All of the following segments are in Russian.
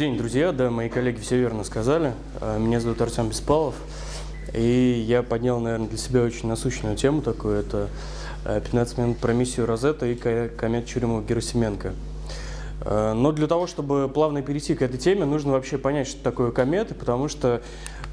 день, друзья. Да, мои коллеги все верно сказали. А, меня зовут Артем Беспалов. И я поднял, наверное, для себя очень насущную тему такую. Это 15 а, минут про миссию Розетта и комет Чурюмова-Герасименко. А, но для того, чтобы плавно перейти к этой теме, нужно вообще понять, что такое кометы, потому что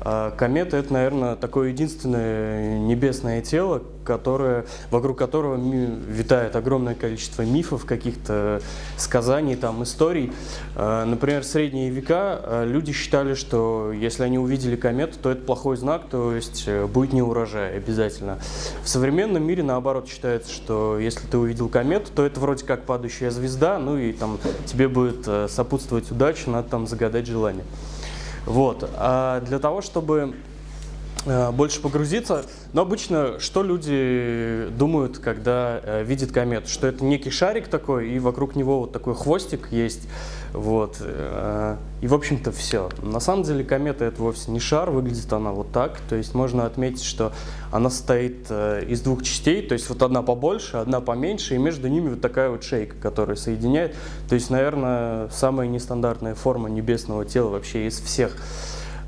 а комета – это, наверное, такое единственное небесное тело, которое, вокруг которого витает огромное количество мифов, каких-то сказаний, там, историй. А, например, в средние века а, люди считали, что если они увидели комету, то это плохой знак, то есть э, будет не урожай обязательно. В современном мире, наоборот, считается, что если ты увидел комету, то это вроде как падающая звезда, ну и там тебе будет э, сопутствовать удача, надо там загадать желание. Вот. А для того, чтобы больше погрузиться. Но обычно что люди думают, когда э, видят комету? Что это некий шарик такой, и вокруг него вот такой хвостик есть. Вот. Э, и, в общем-то, все. На самом деле комета это вовсе не шар, выглядит она вот так. То есть можно отметить, что она состоит э, из двух частей. То есть вот одна побольше, одна поменьше, и между ними вот такая вот шейка, которая соединяет. То есть, наверное, самая нестандартная форма небесного тела вообще из всех.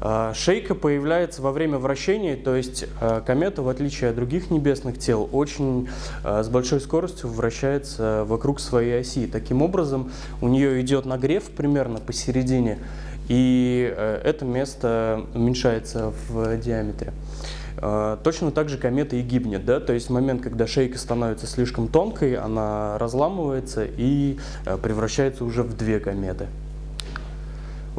А, шейка появляется во время вращения, то есть а, комета, в отличие от других небесных тел, очень а, с большой скоростью вращается вокруг своей оси. Таким образом, у нее идет нагрев примерно посередине, и это место уменьшается в диаметре. Точно так же комета и гибнет, да? то есть момент, когда шейка становится слишком тонкой, она разламывается и превращается уже в две кометы.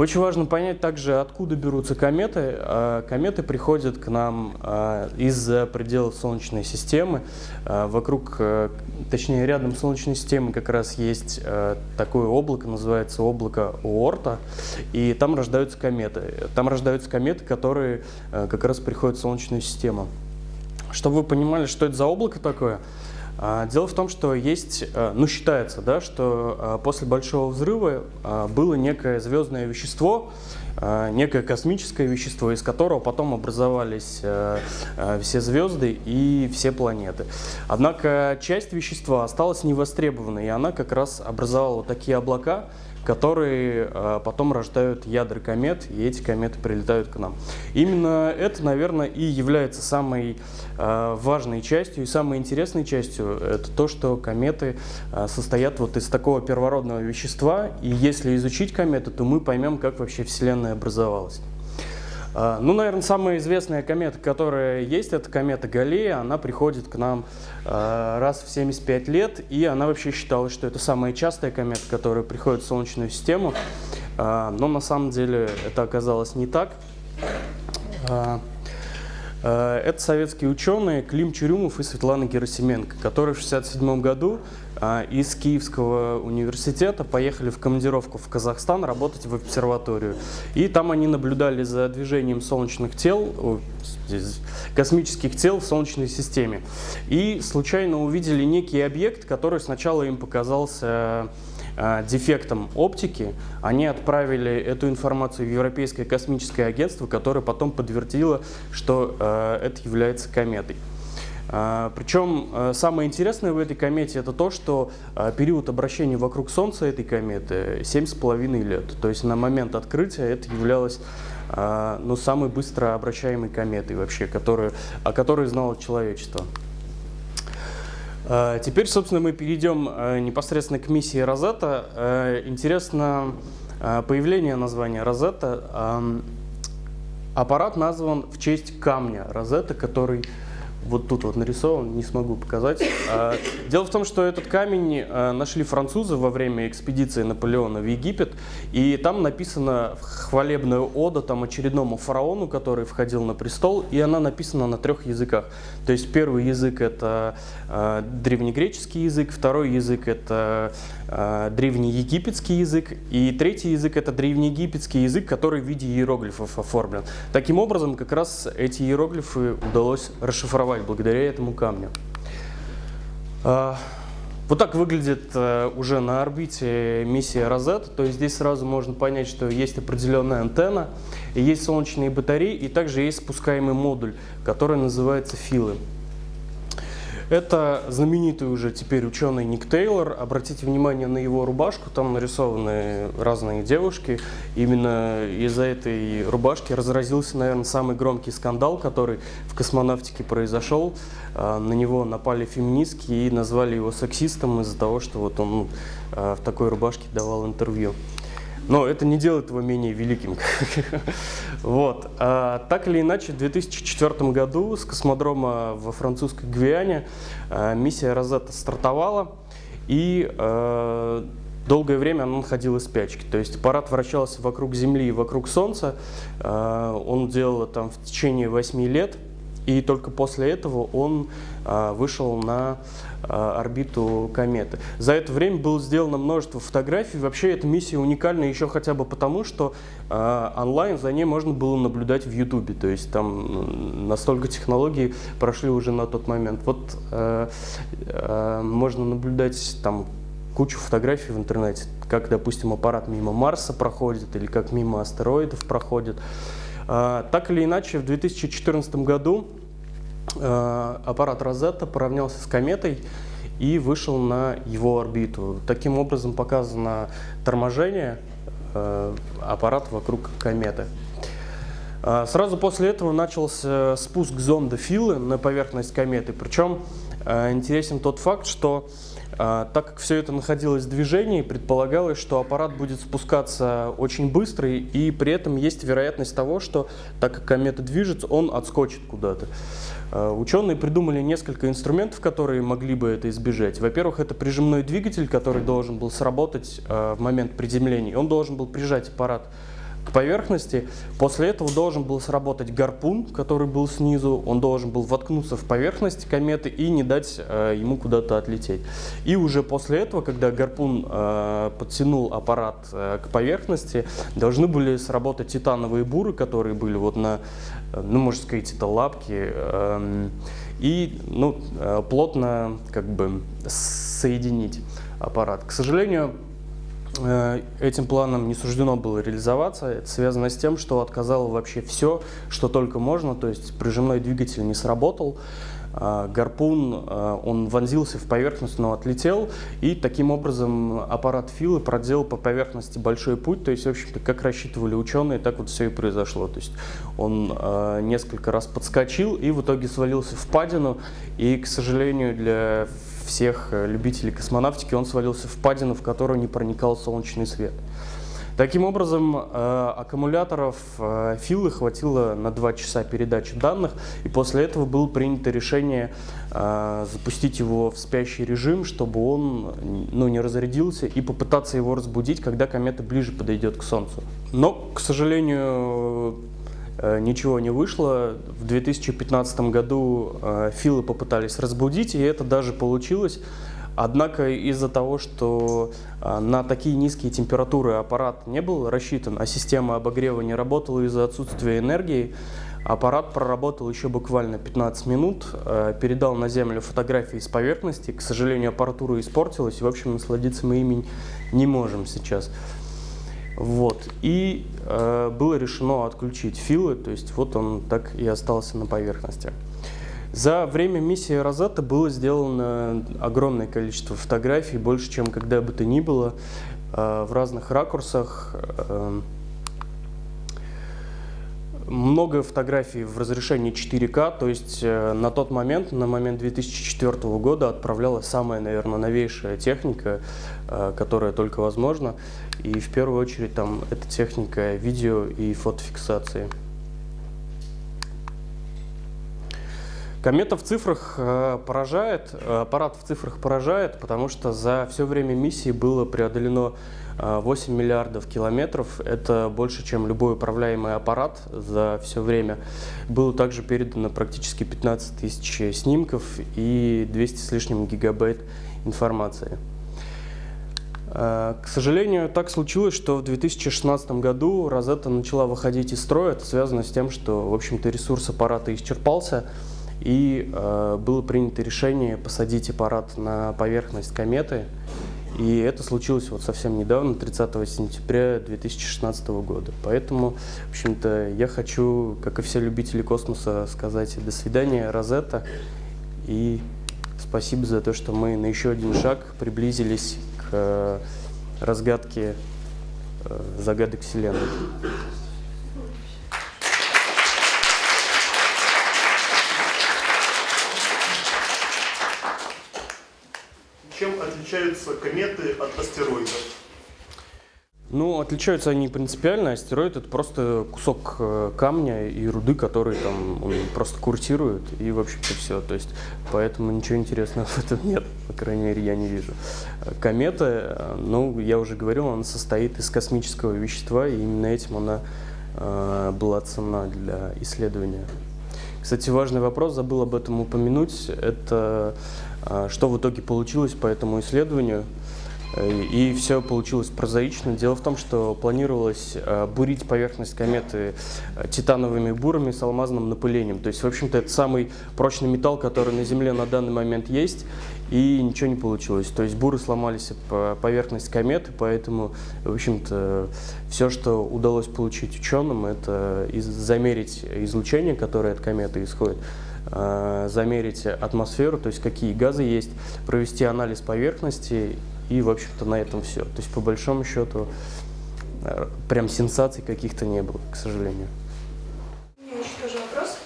Очень важно понять также, откуда берутся кометы. А, кометы приходят к нам а, из-за пределов Солнечной системы. А, вокруг, э, точнее рядом Солнечной системы как раз есть такое облако, называется облако Оорта, и там рождаются кометы. Там рождаются кометы, которые как раз приходят в Солнечную систему. Чтобы вы понимали, что это за облако такое, дело в том, что есть, э, ну считается, да, что э, после Большого взрыва э, было некое звездное вещество, некое космическое вещество, из которого потом образовались все звезды и все планеты. Однако часть вещества осталась невостребованной, и она как раз образовала такие облака, которые э, потом рождают ядра комет, и эти кометы прилетают к нам. Именно это, наверное, и является самой э, важной частью и самой интересной частью. Это то, что кометы э, состоят вот из такого первородного вещества, и если изучить кометы, то мы поймем, как вообще Вселенная образовалась. А, ну, наверное, самая известная комета, которая есть, это комета Галлея. Она приходит к нам а, раз в 75 лет, и она вообще считалась, что это самая частая комета, которая приходит в Солнечную систему. А, но на самом деле это оказалось не так. Это советские ученые Клим Чурюмов и Светлана Герасименко, которые в 1967 году а, из Киевского университета поехали в командировку в Казахстан работать в обсерваторию. И там они наблюдали за движением солнечных тел, космических тел в Солнечной системе. И случайно увидели некий объект, который сначала им показался дефектом оптики, они отправили эту информацию в Европейское космическое агентство, которое потом подтвердило, что э, это является кометой. А, Причем самое интересное в этой комете это то, что период обращения вокруг Солнца этой кометы 7,5 лет. То есть на момент открытия это являлось ну, самой быстро обращаемой кометой вообще, которую, о которой знало человечество. Теперь, собственно, мы перейдем непосредственно к миссии Розетта. Интересно появление названия Розетта. Аппарат назван в честь камня Розетта, который вот тут вот нарисован, не смогу показать. А, дело в том, что этот камень а, нашли французы во время экспедиции Наполеона в Египет, и там написана хвалебная ода там очередному фараону, который входил на престол, и она написана на трех языках. То есть первый язык это а, древнегреческий язык, второй язык это древнеегипетский язык, и третий язык это древнеегипетский язык, который в виде иероглифов оформлен. Таким образом, как раз эти иероглифы удалось расшифровать существовать благодаря этому камню. А, вот так выглядит э, уже на орбите миссия Розет. То есть здесь сразу можно понять, что есть определенная антенна, есть солнечные батареи, и также есть спускаемый модуль, который называется филы. Это знаменитый уже теперь ученый Ник Тейлор. Обратите внимание на его рубашку, там нарисованы разные девушки. Именно из-за этой рубашки разразился, наверное, самый громкий скандал, который в космонавтике произошел. А, на него напали феминистки и назвали его сексистом из-за того, что вот он а, в такой рубашке давал интервью. Но это не делает его менее великим. вот. А, так или иначе, в 2004 году с космодрома во французской Гвиане а, миссия Розетта стартовала, и а, долгое время она находила спячки. То есть аппарат вращался вокруг Земли и вокруг Солнца. А, он делал там в течение 8 лет. И только после этого он а, вышел на орбиту кометы. За это время было сделано множество фотографий. Вообще эта миссия уникальна еще хотя бы потому, что а, онлайн за ней можно было наблюдать в Ютубе. То есть там настолько технологии прошли уже на тот момент. Вот а, а, можно наблюдать там кучу фотографий в интернете, как, допустим, аппарат мимо Марса проходит или как мимо астероидов проходит. А, так или иначе, в 2014 году а, аппарат Розетта поравнялся с кометой и вышел на его орбиту. Таким образом показано торможение а, аппарата вокруг кометы. Сразу после этого начался спуск зонда Филы на поверхность кометы. Причем интересен тот факт, что так как все это находилось в движении, предполагалось, что аппарат будет спускаться очень быстро, и при этом есть вероятность того, что так как комета движется, он отскочит куда-то. А, ученые придумали несколько инструментов, которые могли бы это избежать. Во-первых, это прижимной двигатель, который должен был сработать а, в момент приземления. Он должен был прижать аппарат к поверхности. После этого должен был сработать гарпун, который был снизу. Он должен был воткнуться в поверхность кометы и не дать э, ему куда-то отлететь. И уже после этого, когда гарпун э, подтянул аппарат э, к поверхности, должны были сработать титановые буры, которые были вот на, э, ну, можно сказать, это лапки. Э, и ну, э, плотно как бы соединить аппарат. К сожалению, Э, этим планом не суждено было реализоваться. Это связано с тем, что отказало вообще все, что только можно, то есть прижимной двигатель не сработал, гарпун, э, он вонзился в поверхность, но отлетел, и таким образом аппарат Филы проделал по поверхности большой путь, то есть, в общем-то, как рассчитывали ученые, так вот все и произошло. То есть он э, несколько раз подскочил и в итоге свалился в падину, и, к сожалению, для всех э, любителей космонавтики, он свалился в падину, в которую не проникал солнечный свет. Таким образом, э, аккумуляторов э, Филы хватило на 2 часа передачи данных, и после этого было принято решение э, запустить его в спящий режим, чтобы он ну, не разрядился, и попытаться его разбудить, когда комета ближе подойдет к Солнцу. Но, к сожалению, ничего не вышло. В 2015 году Филы попытались разбудить, и это даже получилось. Однако из-за того, что э, на такие низкие температуры аппарат не был рассчитан, а система обогрева не работала из-за отсутствия энергии, аппарат проработал еще буквально 15 минут, передал на Землю фотографии с поверхности. К сожалению, аппаратура испортилась, и, в общем, насладиться мы ими не можем сейчас. Вот. И э, было решено отключить филы, то есть вот он так и остался на поверхности. За время миссии Розетта было сделано огромное количество фотографий, больше, чем когда бы то ни было, э, в разных ракурсах. Э, много фотографий в разрешении 4К, то есть э, на тот момент, на момент 2004 года отправлялась самая, наверное, новейшая техника, которая только возможна. И в первую очередь там это техника видео и фотофиксации. Комета в цифрах э, поражает, аппарат в цифрах поражает, потому что за все время миссии было преодолено 8 миллиардов километров. Это больше, чем любой управляемый аппарат за все время. Было также передано практически 15 тысяч снимков и 200 с лишним гигабайт информации. К сожалению, так случилось, что в 2016 году Розетта начала выходить из строя. Это связано с тем, что, в общем-то, ресурс аппарата исчерпался, и э, было принято решение посадить аппарат на поверхность кометы и это случилось вот совсем недавно, 30 сентября 2016 года. Поэтому, в общем-то, я хочу, как и все любители космоса, сказать до свидания, Розетта, и Спасибо за то, что мы на еще один шаг приблизились к разгадке загадок Вселенной. Отличаются кометы от астероидов? Ну, отличаются они принципиально. Астероид это просто кусок э, камня и руды, который там просто курсирует, и, в общем-то, все. То есть, поэтому ничего интересного в этом нет, по крайней мере, я не вижу. Комета, э, ну, я уже говорил, она состоит из космического вещества, и именно этим она э, была цена для исследования. Кстати, важный вопрос, забыл об этом упомянуть, это э, что в итоге получилось по этому исследованию. И все получилось прозаично. Дело в том, что планировалось э, бурить поверхность кометы э, титановыми бурами с алмазным напылением. То есть, в общем-то, это самый прочный металл, который на Земле на данный момент есть, и ничего не получилось. То есть буры сломались по поверхность кометы, поэтому, в общем-то, все, что удалось получить ученым, это замерить излучение, которое от кометы исходит, э, замерить атмосферу, то есть какие газы есть, провести анализ поверхности и, в общем-то, на этом все. То есть, по большому счету, э, прям сенсаций каких-то не было, к сожалению. У меня еще тоже вопрос.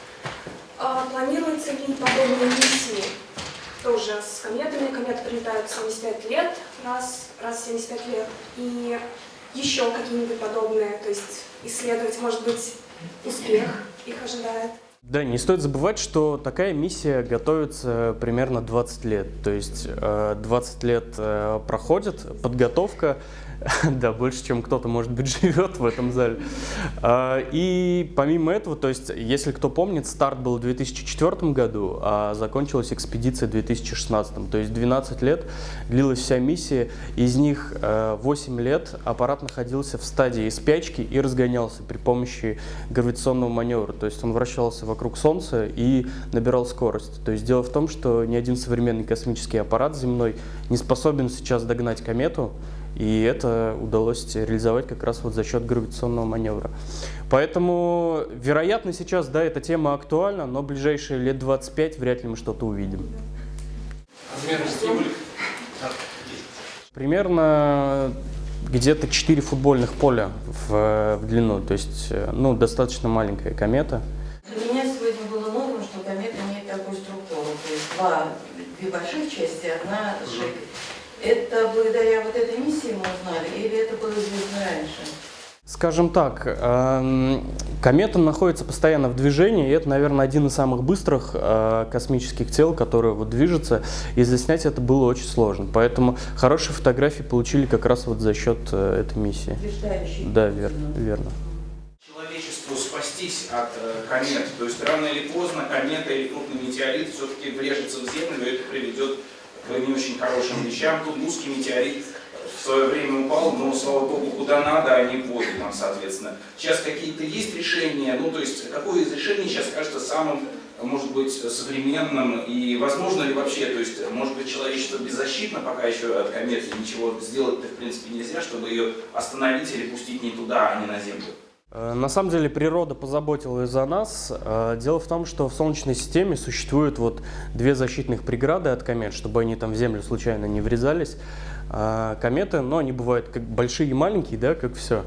А планируется ли подобные миссии тоже с кометами? Кометы прилетают 75 лет, раз, раз в 75 лет. И еще какие-нибудь подобные, то есть исследовать, может быть, успех их ожидает? Да, не стоит забывать, что такая миссия готовится примерно 20 лет. То есть 20 э, лет э, проходит подготовка, да, больше, чем кто-то, может быть, живет в этом зале. А, и помимо этого, то есть, если кто помнит, старт был в 2004 году, а закончилась экспедиция в 2016. То есть 12 лет длилась вся миссия, из них 8 э, лет аппарат находился в стадии спячки и разгонялся при помощи гравитационного маневра. То есть он вращался вокруг Солнца и набирал скорость. То есть дело в том, что ни один современный космический аппарат земной не способен сейчас догнать комету, и это удалось реализовать как раз вот за счет гравитационного маневра. Поэтому, вероятно, сейчас, да, эта тема актуальна, но в ближайшие лет 25 вряд ли мы что-то увидим. Примерно где-то 4 футбольных поля в, в длину, то есть, ну, достаточно маленькая комета. Для меня сегодня было новым, что комета имеет такую структуру, то есть два, две больших части, одна шейка. Это благодаря вот этой миссии мы узнали, или это было известно раньше? Скажем так, эм, комета находится постоянно в движении, и это, наверное, один из самых быстрых э, космических тел, которые вот движется, и заснять это было очень сложно. Поэтому хорошие фотографии получили как раз вот за счет э, этой миссии. Да, верно, верно. Человечеству спастись от э, комет, то есть рано или поздно комета или крупный метеорит все-таки врежется в Землю, и это приведет к не очень хорошим вещам. Тут узкий метеорит в свое время упал, но, слава богу, куда надо, а не в воду нам, соответственно. Сейчас какие-то есть решения, ну, то есть, какое из решений сейчас кажется самым, может быть, современным, и возможно ли вообще, то есть, может быть, человечество беззащитно пока еще от кометы, ничего сделать-то, в принципе, нельзя, чтобы ее остановить или пустить не туда, а не на Землю? Э, на самом деле природа позаботилась за нас. Э, дело в том, что в Солнечной системе существуют вот две защитных преграды от комет, чтобы они там в Землю случайно не врезались. А кометы, но они бывают как большие и маленькие, да, как все.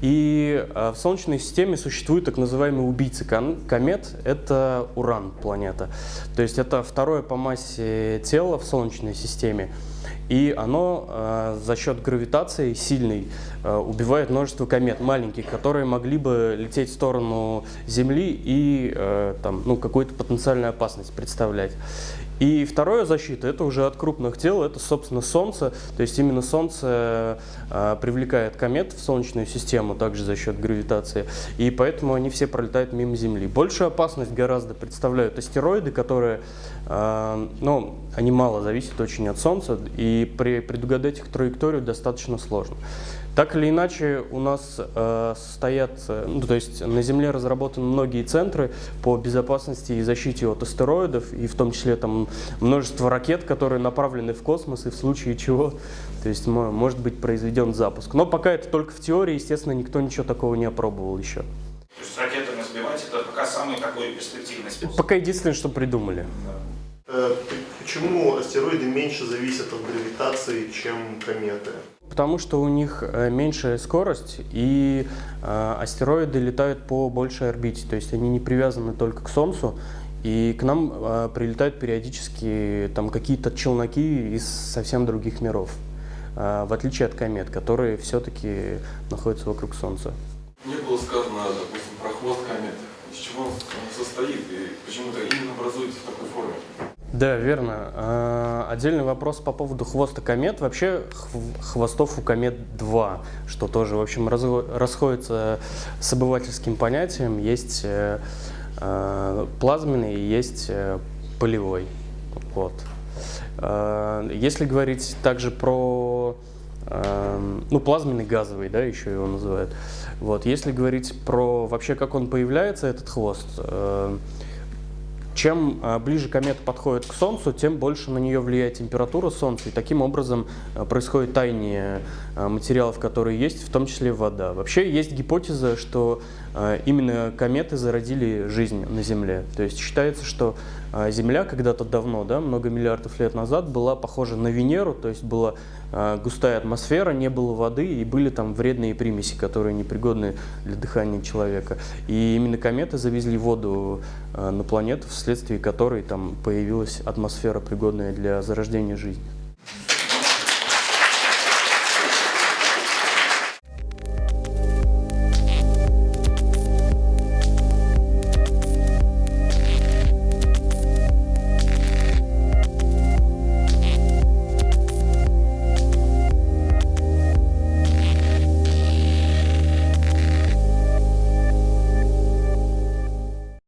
И э, в Солнечной системе существуют так называемые убийцы комет. Это Уран, планета. То есть это второе по массе тело в Солнечной системе. И оно э, за счет гравитации сильной э, убивает множество комет маленьких, которые могли бы лететь в сторону Земли и э, там, ну, какую-то потенциальную опасность представлять. И второе защита, это уже от крупных тел, это, собственно, Солнце. То есть именно Солнце э, привлекает комет в Солнечную систему, также за счет гравитации. И поэтому они все пролетают мимо Земли. Большую опасность гораздо представляют астероиды, которые, э, ну, они мало зависят очень от Солнца, и при, предугадать их траекторию достаточно сложно. Так или иначе, у нас э, стоят, э, ну, то есть на Земле разработаны многие центры по безопасности и защите от астероидов, и в том числе там множество ракет, которые направлены в космос, и в случае чего, то есть может быть произведен запуск. Но пока это только в теории, естественно, никто ничего такого не опробовал еще. То есть ракетами сбивать это пока самый такой перспективный способ? Пока единственное, что придумали. Да. Э, Почему астероиды меньше зависят от гравитации, чем кометы? Потому что у них э, меньшая скорость, и э, астероиды летают по большей орбите, то есть они не привязаны только к Солнцу, и к нам э, прилетают периодически там какие-то челноки из совсем других миров, э, в отличие от комет, которые все-таки находятся вокруг Солнца. Мне было сказано, допустим, про хвост кометы. Из чего он состоит и почему-то именно образуется в такой форме. Да, верно. А, Отдельный вопрос по поводу хвоста комет. Вообще хв- хвостов у комет два, что тоже, в общем, расходится с обывательским понятием. Есть э, э, плазменный есть э, полевой. Вот. А, Если говорить также про ну, плазменный газовый, да, еще его называют. Вот. Если говорить про вообще, как он появляется, этот хвост, чем а, ближе комета подходит к Солнцу, тем больше на нее влияет температура Солнца, и таким образом а, происходит таяние а, материалов, которые есть, в том числе вода. Вообще есть гипотеза, что именно кометы зародили жизнь на Земле. То есть считается, что Земля когда-то давно, да, много миллиардов лет назад, была похожа на Венеру, то есть была а, густая атмосфера, не было воды, и были там вредные примеси, которые непригодны для дыхания человека. И именно кометы завезли воду а, на планету, вследствие которой там появилась атмосфера, пригодная для зарождения жизни.